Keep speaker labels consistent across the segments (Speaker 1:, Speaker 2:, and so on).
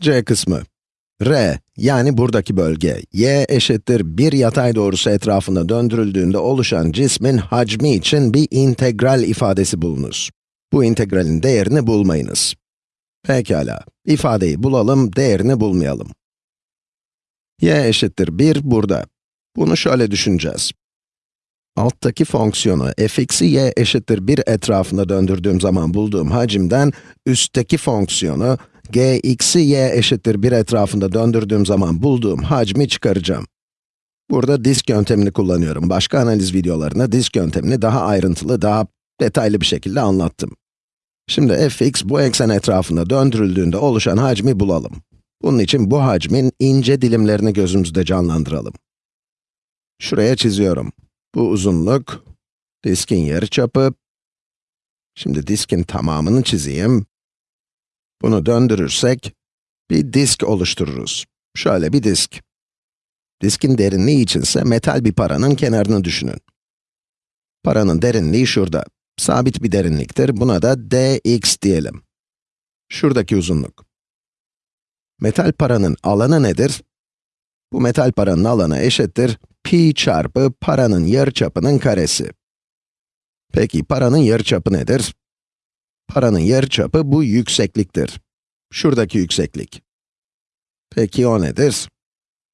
Speaker 1: C kısmı. R, yani buradaki bölge, y eşittir bir yatay doğrusu etrafında döndürüldüğünde oluşan cismin hacmi için bir integral ifadesi bulunuz. Bu integralin değerini bulmayınız. Pekala, ifadeyi bulalım, değerini bulmayalım. y eşittir 1 burada. Bunu şöyle düşüneceğiz. Alttaki fonksiyonu fx'i y eşittir 1 etrafında döndürdüğüm zaman bulduğum hacimden, üstteki fonksiyonu gx'i y eşittir 1 etrafında döndürdüğüm zaman bulduğum hacmi çıkaracağım. Burada disk yöntemini kullanıyorum. Başka analiz videolarında disk yöntemini daha ayrıntılı, daha detaylı bir şekilde anlattım. Şimdi fx bu eksen etrafında döndürüldüğünde oluşan hacmi bulalım. Bunun için bu hacmin ince dilimlerini gözümüzde canlandıralım. Şuraya çiziyorum. Bu uzunluk, diskin yarıçapı. Şimdi diskin tamamını çizeyim. Bunu döndürürsek, bir disk oluştururuz. Şöyle bir disk. Diskin derinliği içinse metal bir paranın kenarını düşünün. Paranın derinliği şurada. Sabit bir derinliktir. Buna da dx diyelim. Şuradaki uzunluk. Metal paranın alanı nedir? Bu metal paranın alanı eşittir pi çarpı paranın yarıçapının karesi. Peki paranın yarıçapı nedir? Paranın yarıçapı bu yüksekliktir. Şuradaki yükseklik. Peki o nedir?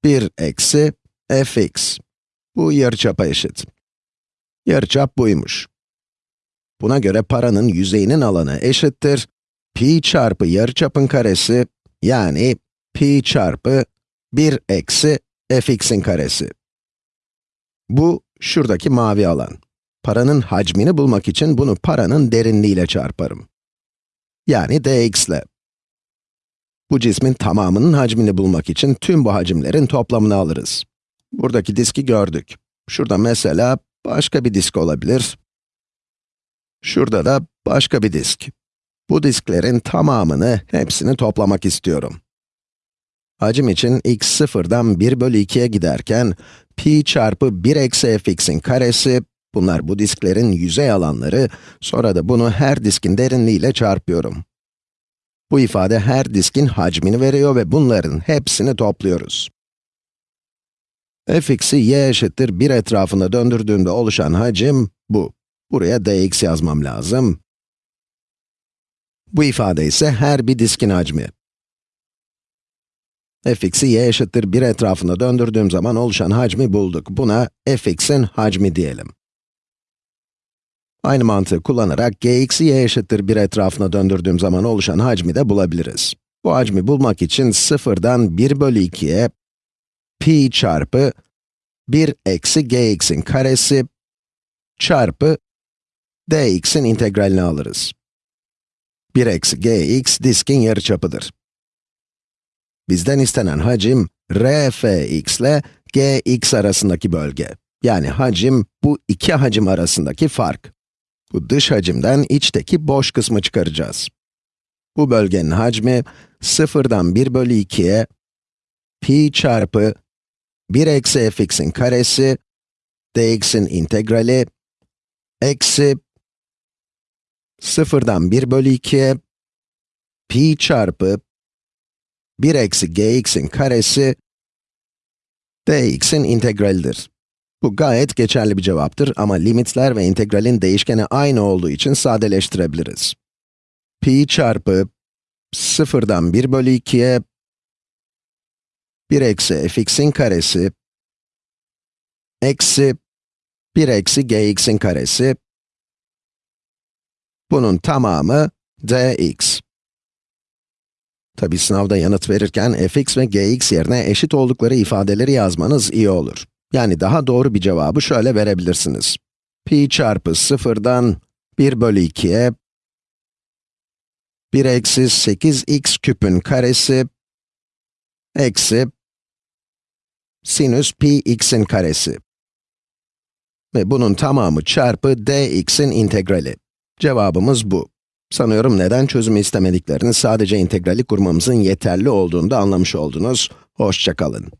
Speaker 1: 1 eksi fx. Bu yarıçapa eşit. Yarıçap buymuş. Buna göre paranın yüzeyinin alanı eşittir pi çarpı yarıçapın karesi yani pi çarpı 1 eksi fx'in karesi. Bu, şuradaki mavi alan. Paranın hacmini bulmak için bunu paranın derinliğiyle çarparım. Yani dx ile. Bu cismin tamamının hacmini bulmak için tüm bu hacimlerin toplamını alırız. Buradaki diski gördük. Şurada mesela başka bir disk olabilir. Şurada da başka bir disk. Bu disklerin tamamını, hepsini toplamak istiyorum. Hacim için x sıfırdan 1 bölü 2'ye giderken, pi çarpı 1 eksi fx'in karesi, bunlar bu disklerin yüzey alanları, sonra da bunu her diskin derinliğiyle çarpıyorum. Bu ifade her diskin hacmini veriyor ve bunların hepsini topluyoruz. fx'i y eşittir 1 etrafında döndürdüğümde oluşan hacim bu. Buraya dx yazmam lazım. Bu ifade ise her bir diskin hacmi fx'i y eşittir 1 etrafında döndürdüğüm zaman oluşan hacmi bulduk. Buna fx'in hacmi diyelim. Aynı mantığı kullanarak gx'i y eşittir 1 etrafına döndürdüğüm zaman oluşan hacmi de bulabiliriz. Bu hacmi bulmak için sıfırdan 1 bölü 2'ye pi çarpı 1 eksi gx'in karesi çarpı dx'in integralini alırız. 1 eksi gx diskin yarıçapıdır. Bizden istenen hacim, rfx ile gx arasındaki bölge. Yani hacim, bu iki hacim arasındaki fark. Bu dış hacimden içteki boş kısmı çıkaracağız. Bu bölgenin hacmi, sıfırdan 1 bölü 2'ye, pi çarpı 1 eksi fx'in karesi, dx'in integrali, eksi sıfırdan 1 bölü 2'ye, pi çarpı 1 eksi gx'in karesi, dx'in integralidir. Bu gayet geçerli bir cevaptır ama limitler ve integralin değişkeni aynı olduğu için sadeleştirebiliriz. pi çarpı sıfırdan 1 bölü 2'ye 1 eksi fx'in karesi eksi 1 eksi gx'in karesi bunun tamamı dx. Tabi sınavda yanıt verirken fx ve gx yerine eşit oldukları ifadeleri yazmanız iyi olur. Yani daha doğru bir cevabı şöyle verebilirsiniz. pi çarpı sıfırdan 1 bölü 2'ye 1 eksi 8x küpün karesi eksi sinüs pi x'in karesi. Ve bunun tamamı çarpı dx'in integrali. Cevabımız bu. Sanıyorum neden çözümü istemediklerini sadece integrali kurmamızın yeterli olduğunu da anlamış oldunuz. Hoşçakalın.